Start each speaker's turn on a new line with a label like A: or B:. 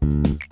A: Mm-hmm.